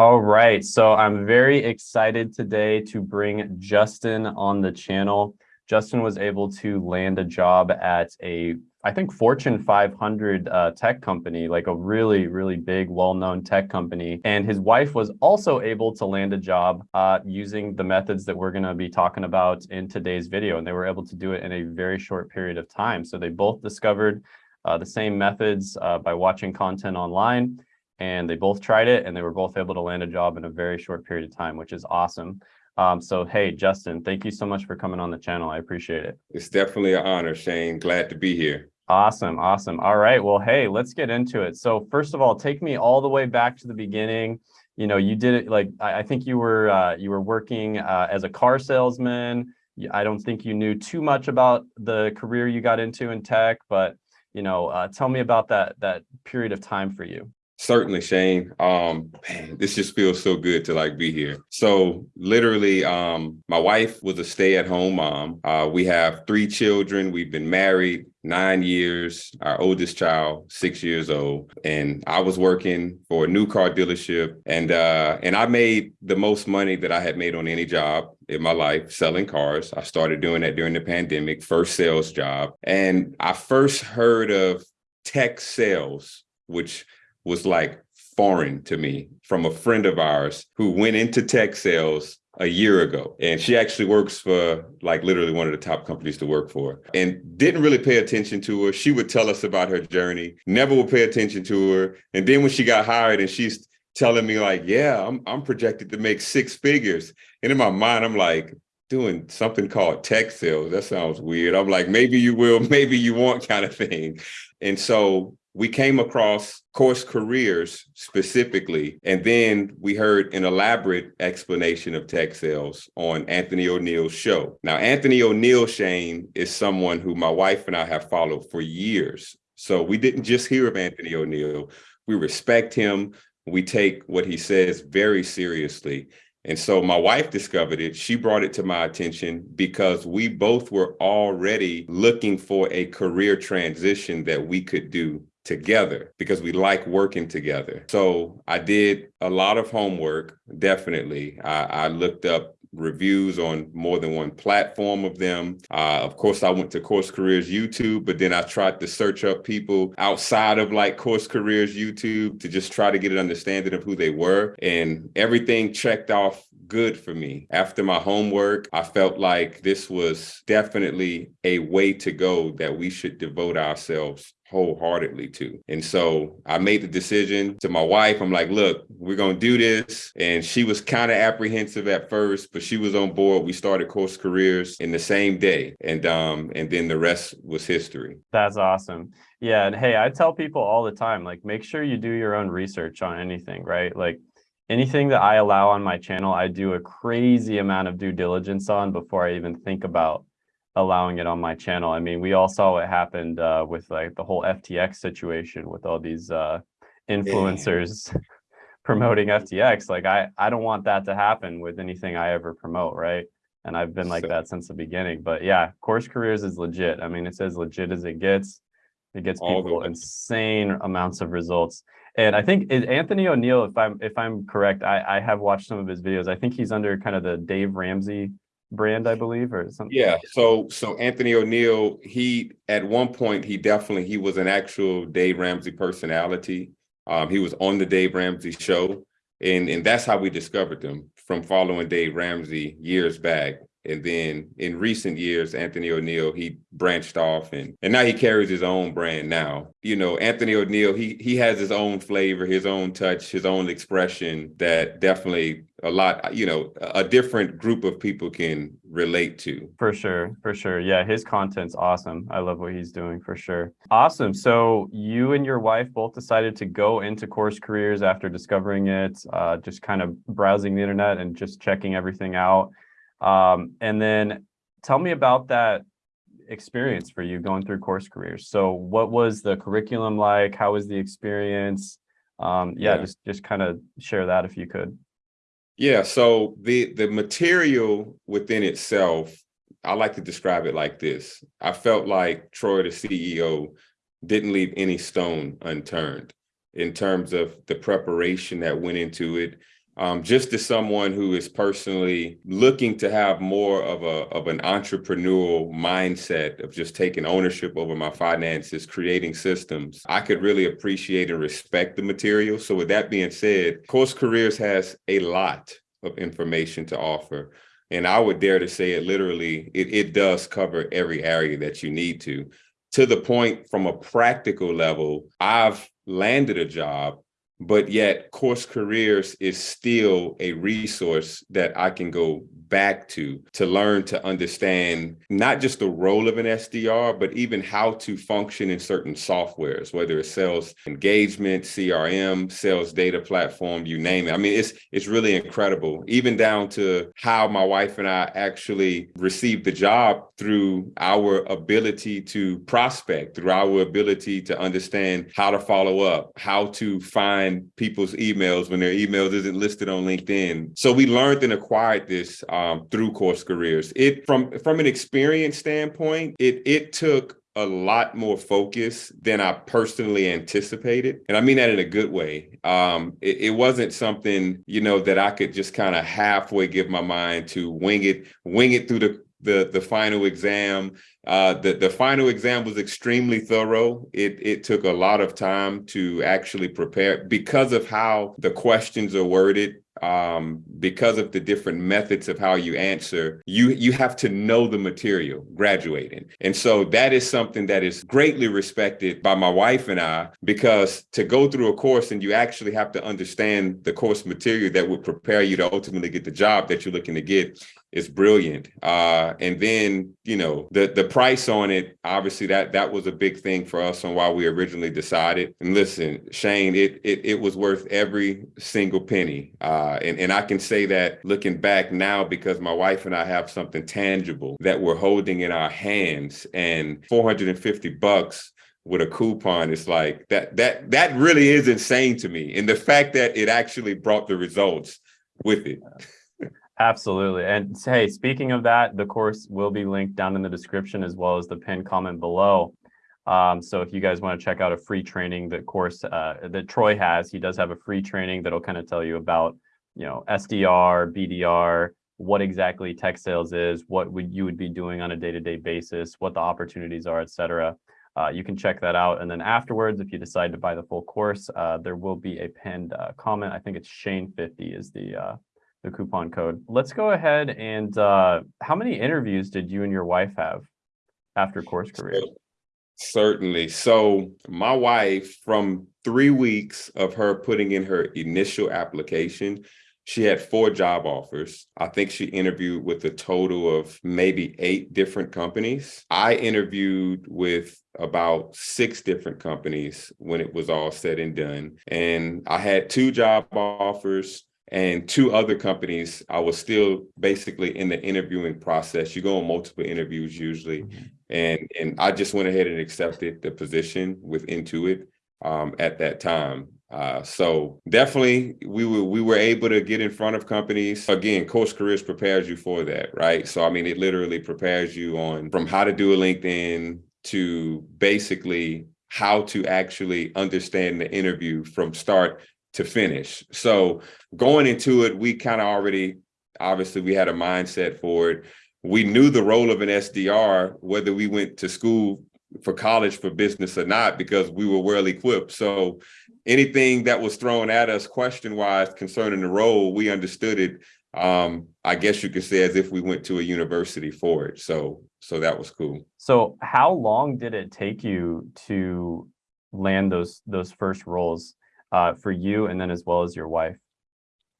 All right, so I'm very excited today to bring Justin on the channel. Justin was able to land a job at a, I think, Fortune 500 uh, tech company, like a really, really big, well-known tech company. And his wife was also able to land a job uh, using the methods that we're gonna be talking about in today's video. And they were able to do it in a very short period of time. So they both discovered uh, the same methods uh, by watching content online and they both tried it and they were both able to land a job in a very short period of time, which is awesome. Um, so, hey, Justin, thank you so much for coming on the channel. I appreciate it. It's definitely an honor, Shane. Glad to be here. Awesome. Awesome. All right. Well, hey, let's get into it. So first of all, take me all the way back to the beginning. You know, you did it like, I, I think you were, uh, you were working uh, as a car salesman. I don't think you knew too much about the career you got into in tech, but, you know, uh, tell me about that, that period of time for you. Certainly, Shane. Um, man, this just feels so good to like be here. So literally, um, my wife was a stay-at-home mom. Uh, we have three children. We've been married nine years. Our oldest child, six years old, and I was working for a new car dealership, and uh, and I made the most money that I had made on any job in my life selling cars. I started doing that during the pandemic, first sales job, and I first heard of tech sales, which was like foreign to me from a friend of ours who went into tech sales a year ago. And she actually works for like literally one of the top companies to work for and didn't really pay attention to her. She would tell us about her journey, never would pay attention to her. And then when she got hired and she's telling me like, yeah, I'm, I'm projected to make six figures. And in my mind, I'm like, doing something called tech sales. That sounds weird. I'm like, maybe you will, maybe you won't kind of thing. And so we came across course careers specifically, and then we heard an elaborate explanation of tech sales on Anthony O'Neill's show. Now, Anthony O'Neill Shane, is someone who my wife and I have followed for years. So we didn't just hear of Anthony O'Neill. we respect him. We take what he says very seriously. And so my wife discovered it. She brought it to my attention because we both were already looking for a career transition that we could do together because we like working together. So I did a lot of homework, definitely. I, I looked up reviews on more than one platform of them. Uh, of course, I went to Course Careers YouTube, but then I tried to search up people outside of like Course Careers YouTube to just try to get an understanding of who they were. And everything checked off good for me. After my homework, I felt like this was definitely a way to go that we should devote ourselves wholeheartedly to. And so I made the decision to my wife. I'm like, look, we're going to do this. And she was kind of apprehensive at first, but she was on board. We started Course Careers in the same day. And um, and then the rest was history. That's awesome. Yeah. And hey, I tell people all the time, like, make sure you do your own research on anything, right? Like anything that I allow on my channel, I do a crazy amount of due diligence on before I even think about allowing it on my channel. I mean, we all saw what happened uh, with like the whole FTX situation with all these uh, influencers yeah. promoting FTX. Like I, I don't want that to happen with anything I ever promote, right? And I've been like so, that since the beginning. But yeah, Course Careers is legit. I mean, it's as legit as it gets. It gets people insane amounts of results. And I think Anthony O'Neill, if I'm if I'm correct, I, I have watched some of his videos. I think he's under kind of the Dave Ramsey brand, I believe, or something. Yeah. So so Anthony O'Neill, he at one point he definitely he was an actual Dave Ramsey personality. Um, he was on the Dave Ramsey show, and and that's how we discovered him from following Dave Ramsey years back. And then in recent years, Anthony O'Neill, he branched off and, and now he carries his own brand now. You know, Anthony O'Neill, he he has his own flavor, his own touch, his own expression that definitely a lot, you know, a different group of people can relate to. For sure, for sure. Yeah, his content's awesome. I love what he's doing for sure. Awesome. So you and your wife both decided to go into course careers after discovering it, uh, just kind of browsing the internet and just checking everything out. Um, and then tell me about that experience for you going through course careers. So what was the curriculum like? How was the experience? Um, yeah, yeah, just just kind of share that if you could. Yeah, so the the material within itself, I like to describe it like this. I felt like Troy, the CEO, didn't leave any stone unturned in terms of the preparation that went into it, um, just as someone who is personally looking to have more of a of an entrepreneurial mindset of just taking ownership over my finances, creating systems, I could really appreciate and respect the material. So with that being said, Course Careers has a lot of information to offer. And I would dare to say it literally, it, it does cover every area that you need to. To the point from a practical level, I've landed a job but yet course careers is still a resource that I can go back to to learn to understand not just the role of an SDR, but even how to function in certain softwares, whether it's sales engagement, CRM, sales data platform, you name it. I mean, it's it's really incredible, even down to how my wife and I actually received the job through our ability to prospect, through our ability to understand how to follow up, how to find people's emails when their emails isn't listed on LinkedIn. So we learned and acquired this um, through course careers. It from from an experience standpoint, it it took a lot more focus than I personally anticipated. And I mean that in a good way. Um, it, it, wasn't something, you know, that I could just kind of halfway give my mind to wing it, wing it through the the the final exam. Uh, the the final exam was extremely thorough. It it took a lot of time to actually prepare because of how the questions are worded um, because of the different methods of how you answer, you you have to know the material graduating. And so that is something that is greatly respected by my wife and I, because to go through a course and you actually have to understand the course material that would prepare you to ultimately get the job that you're looking to get is brilliant. Uh, and then, you know, the the price on it, obviously that that was a big thing for us on why we originally decided. And listen, Shane, it it, it was worth every single penny. Uh, and, and I can say that looking back now because my wife and I have something tangible that we're holding in our hands and 450 bucks with a coupon it's like that that that really is insane to me and the fact that it actually brought the results with it Absolutely. And hey, speaking of that, the course will be linked down in the description as well as the pinned comment below. Um, so if you guys want to check out a free training that course uh, that Troy has, he does have a free training that'll kind of tell you about, you know, SDR, BDR, what exactly tech sales is, what would you would be doing on a day-to-day -day basis, what the opportunities are, et cetera. Uh, you can check that out. And then afterwards, if you decide to buy the full course, uh, there will be a pinned uh, comment. I think it's Shane50 is the uh, the coupon code. Let's go ahead and uh, how many interviews did you and your wife have after course career? Certainly. So my wife, from three weeks of her putting in her initial application, she had four job offers. I think she interviewed with a total of maybe eight different companies. I interviewed with about six different companies when it was all said and done. And I had two job offers and two other companies, I was still basically in the interviewing process. You go on multiple interviews usually. Mm -hmm. And, and I just went ahead and accepted the position with Intuit um, at that time. Uh, so definitely we were we were able to get in front of companies. Again, Course Careers prepares you for that, right? So I mean, it literally prepares you on from how to do a LinkedIn to basically how to actually understand the interview from start to finish. So going into it, we kind of already, obviously we had a mindset for it. We knew the role of an SDR, whether we went to school for college for business or not, because we were well equipped. So anything that was thrown at us question wise concerning the role, we understood it. Um, I guess you could say as if we went to a university for it. So, so that was cool. So how long did it take you to land those, those first roles? Uh, for you and then as well as your wife?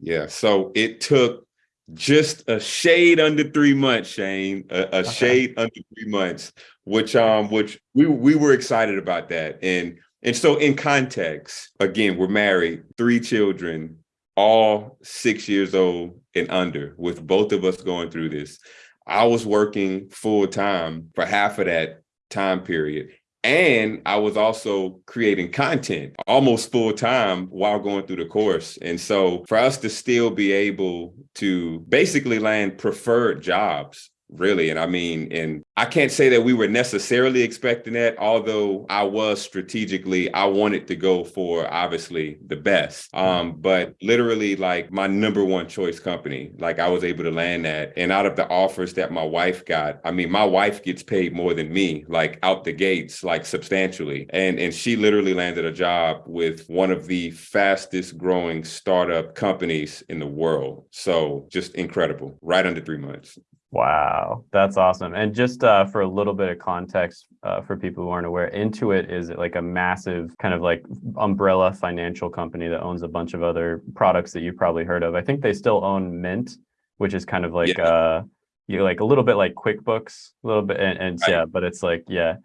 Yeah, so it took just a shade under three months, Shane, a, a okay. shade under three months, which um, which we we were excited about that. And and so in context, again, we're married, three children, all six years old and under, with both of us going through this. I was working full time for half of that time period. And I was also creating content almost full time while going through the course. And so for us to still be able to basically land preferred jobs really. And I mean, and I can't say that we were necessarily expecting that, although I was strategically, I wanted to go for obviously the best. Um, but literally like my number one choice company, like I was able to land that. And out of the offers that my wife got, I mean, my wife gets paid more than me, like out the gates, like substantially. And and she literally landed a job with one of the fastest growing startup companies in the world. So just incredible, right under three months. Wow, that's awesome. And just uh, for a little bit of context uh, for people who aren't aware, Intuit is like a massive kind of like umbrella financial company that owns a bunch of other products that you've probably heard of. I think they still own Mint, which is kind of like yeah. uh, you like a little bit like QuickBooks, a little bit, and, and right. yeah, but it's like yeah,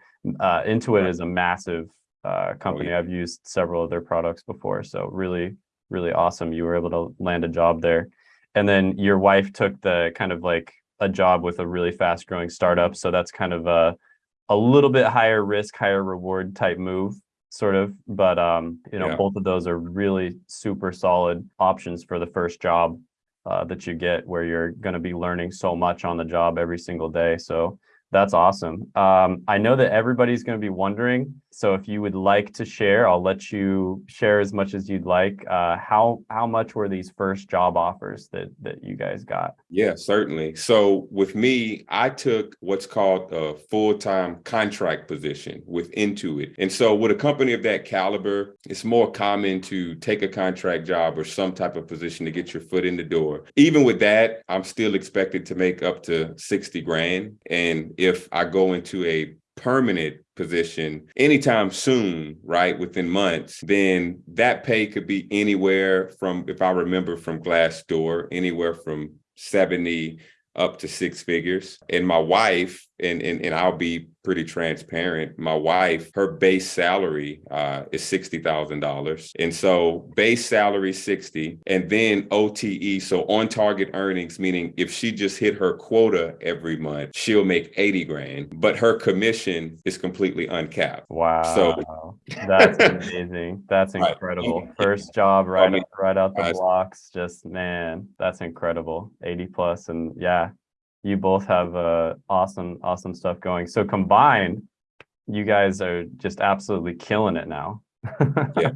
uh, Intuit right. is a massive uh, company. Oh, yeah. I've used several of their products before, so really, really awesome. You were able to land a job there, and then your wife took the kind of like a job with a really fast growing startup. So that's kind of a, a little bit higher risk, higher reward type move sort of, but um, you know, yeah. both of those are really super solid options for the first job uh, that you get where you're going to be learning so much on the job every single day. So that's awesome. Um, I know that everybody's going to be wondering. So if you would like to share, I'll let you share as much as you'd like. Uh, how how much were these first job offers that that you guys got? Yeah, certainly. So with me, I took what's called a full-time contract position with Intuit. And so with a company of that caliber, it's more common to take a contract job or some type of position to get your foot in the door. Even with that, I'm still expected to make up to 60 grand. And if I go into a permanent position anytime soon, right, within months, then that pay could be anywhere from, if I remember from Glassdoor, anywhere from 70 up to six figures. And my wife, and, and, and I'll be pretty transparent. My wife, her base salary uh, is $60,000. And so base salary 60 and then OTE. So on target earnings, meaning if she just hit her quota every month, she'll make 80 grand, but her commission is completely uncapped. Wow. So that's amazing. That's incredible. First job right, I mean, right out the blocks. Just man, that's incredible. 80 plus and yeah, you both have uh, awesome, awesome stuff going. So combined, you guys are just absolutely killing it now. yeah,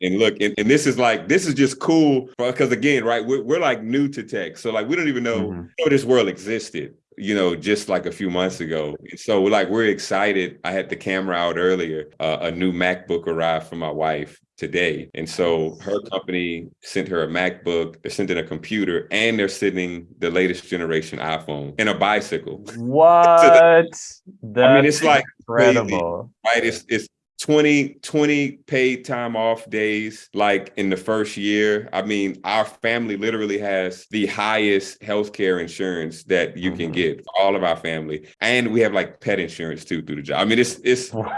and look, and, and, this is like this is just cool because again, right? We're, we're like new to tech, so like we don't even know, mm -hmm. know this world existed you know, just like a few months ago. So like we're excited. I had the camera out earlier. Uh, a new MacBook arrived for my wife today. And so her company sent her a MacBook, they're sending a computer, and they're sending the latest generation iPhone and a bicycle. What? so that, I mean, it's like incredible. Crazy, right? It's it's 20, 20 paid time off days, like in the first year. I mean, our family literally has the highest healthcare insurance that you can mm-hmm. get for all of our family. And we have like pet insurance too through the job. I mean, it's, it's, wow.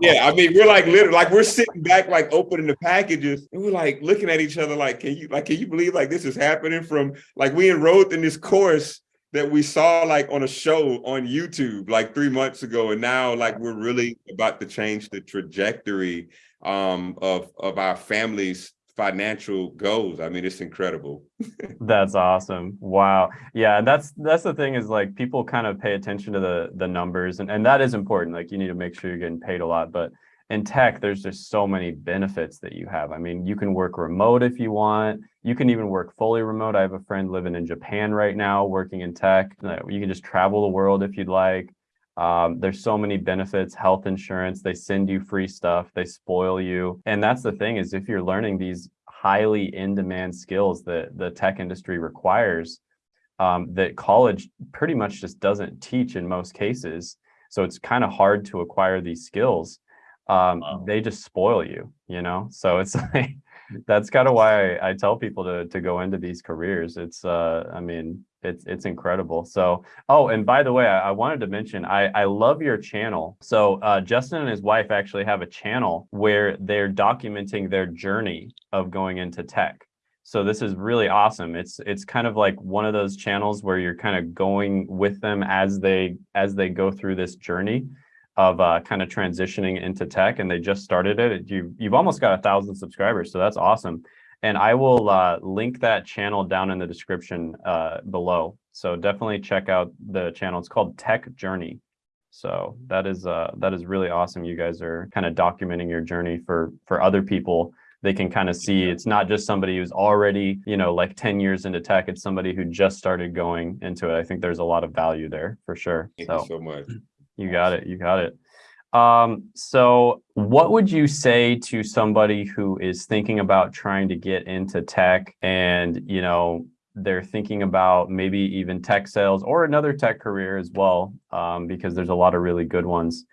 yeah, I mean, we're like literally, like we're sitting back, like opening the packages and we're like looking at each other, like, can you, like, can you believe like this is happening from, like we enrolled in this course that we saw like on a show on YouTube like three months ago. And now like we're really about to change the trajectory um, of, of our family's financial goals. I mean, it's incredible. that's awesome. Wow. Yeah, that's that's the thing is like people kind of pay attention to the the numbers and, and that is important. Like you need to make sure you're getting paid a lot. But in tech, there's just so many benefits that you have. I mean, you can work remote if you want. You can even work fully remote. I have a friend living in Japan right now, working in tech. You can just travel the world if you'd like. Um, there's so many benefits, health insurance, they send you free stuff, they spoil you. And that's the thing is if you're learning these highly in-demand skills that the tech industry requires, um, that college pretty much just doesn't teach in most cases. So it's kind of hard to acquire these skills um, wow. they just spoil you, you know? So it's like, that's kind of why I, I, tell people to, to go into these careers. It's, uh, I mean, it's, it's incredible. So, oh, and by the way, I, I wanted to mention, I, I love your channel. So uh, Justin and his wife actually have a channel where they're documenting their journey of going into tech. So this is really awesome. It's it's kind of like one of those channels where you're kind of going with them as they as they go through this journey of uh, kind of transitioning into tech and they just started it. You, you've almost got a thousand subscribers. So that's awesome. And I will uh, link that channel down in the description uh, below. So definitely check out the channel. It's called Tech Journey. So that is uh, that is really awesome. You guys are kind of documenting your journey for for other people. They can kind of see it's not just somebody who's already, you know, like 10 years into tech. It's somebody who just started going into it. I think there's a lot of value there for sure. Thank so you so much. You got it. You got it. Um, so what would you say to somebody who is thinking about trying to get into tech and, you know, they're thinking about maybe even tech sales or another tech career as well, um, because there's a lot of really good ones.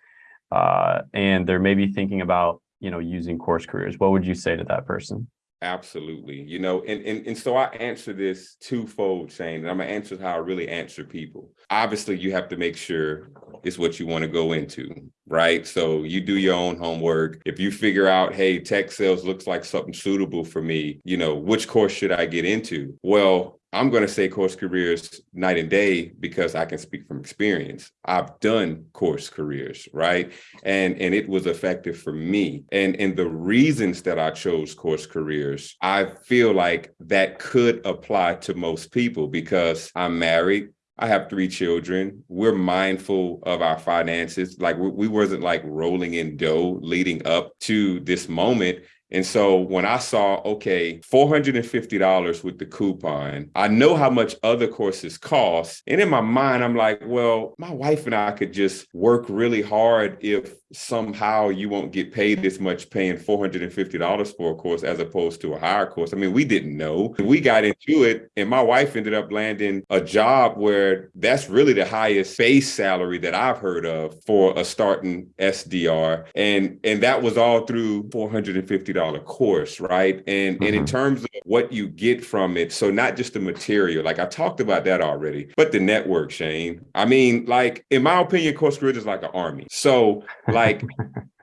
Uh, and they're maybe thinking about, you know, using course careers. What would you say to that person? Absolutely. You know, and, and, and so I answer this twofold, Shane, and I'm gonna answer how I really answer people. Obviously, you have to make sure it's what you want to go into, right? So you do your own homework. If you figure out, hey, tech sales looks like something suitable for me, you know, which course should I get into? Well, I'm going to say course careers night and day because I can speak from experience. I've done course careers, right? And and it was effective for me. And and the reasons that I chose course careers, I feel like that could apply to most people because I'm married, I have three children. We're mindful of our finances. Like we, we wasn't like rolling in dough leading up to this moment. And so when I saw, okay, $450 with the coupon, I know how much other courses cost. And in my mind, I'm like, well, my wife and I could just work really hard if somehow you won't get paid this much paying $450 for a course as opposed to a higher course. I mean, we didn't know. We got into it and my wife ended up landing a job where that's really the highest base salary that I've heard of for a starting SDR. And and that was all through $450 course, right? And mm -hmm. and in mm-hmm. terms of what you get from it, so not just the material, like I talked about that already, but the network, Shane. I mean, like in my opinion, course careers is like an army. So like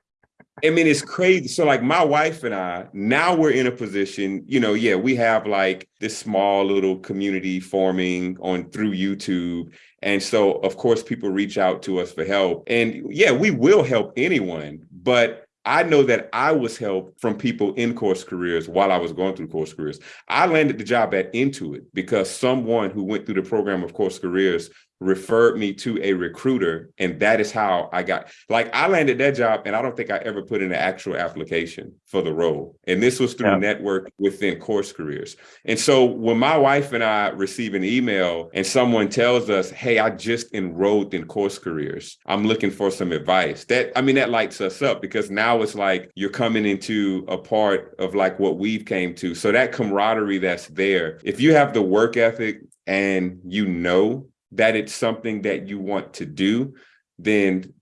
I mean, it's crazy. So like my wife and I, now we're in a position, you know, yeah, we have like this small little community forming on through YouTube. And so of course people reach out to us for help. And yeah, we will help anyone, but I know that I was helped from people in course careers while I was going through course careers. I landed the job at Intuit because someone who went through the program of course careers referred me to a recruiter and that is how I got like I landed that job and I don't think I ever put in an actual application for the role and this was through yeah. network within course careers. And so when my wife and I receive an email and someone tells us hey I just enrolled in course careers. I'm looking for some advice that I mean that lights us up because now it's like you're coming into a part of like what we've came to. So that camaraderie that's there if you have the work ethic and you know that it's something that you want to do, then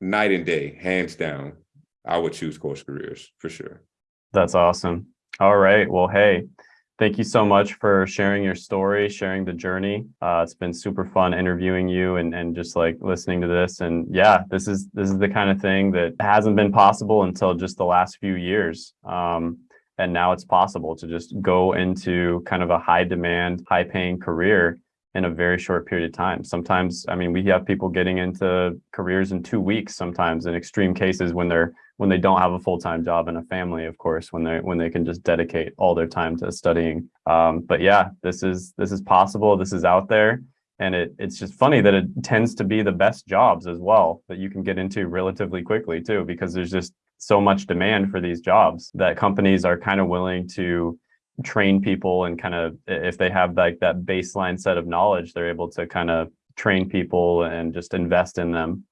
night and day, hands down, I would choose course careers for sure. That's awesome. All right. Well, hey, thank you so much for sharing your story, sharing the journey. Uh, it's been super fun interviewing you and, and just like listening to this. And yeah, this is this is the kind of thing that hasn't been possible until just the last few years. Um, and now it's possible to just go into kind of a high demand, high paying career in a very short period of time. Sometimes, I mean, we have people getting into careers in two weeks, sometimes in extreme cases when they're when they don't have a full-time job and a family, of course, when they when they can just dedicate all their time to studying. Um, but yeah, this is this is possible. This is out there. And it, it's just funny that it tends to be the best jobs as well that you can get into relatively quickly too, because there's just so much demand for these jobs that companies are kind of willing to train people and kind of if they have like that baseline set of knowledge they're able to kind of train people and just invest in them.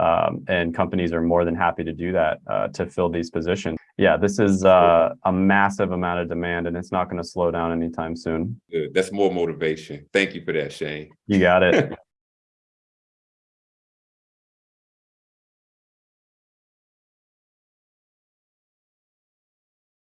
Um, and companies are more than happy to do that uh, to fill these positions. Yeah this is uh, a massive amount of demand and it's not going to slow down anytime soon. Good. that's more motivation. Thank you for that shane. You got it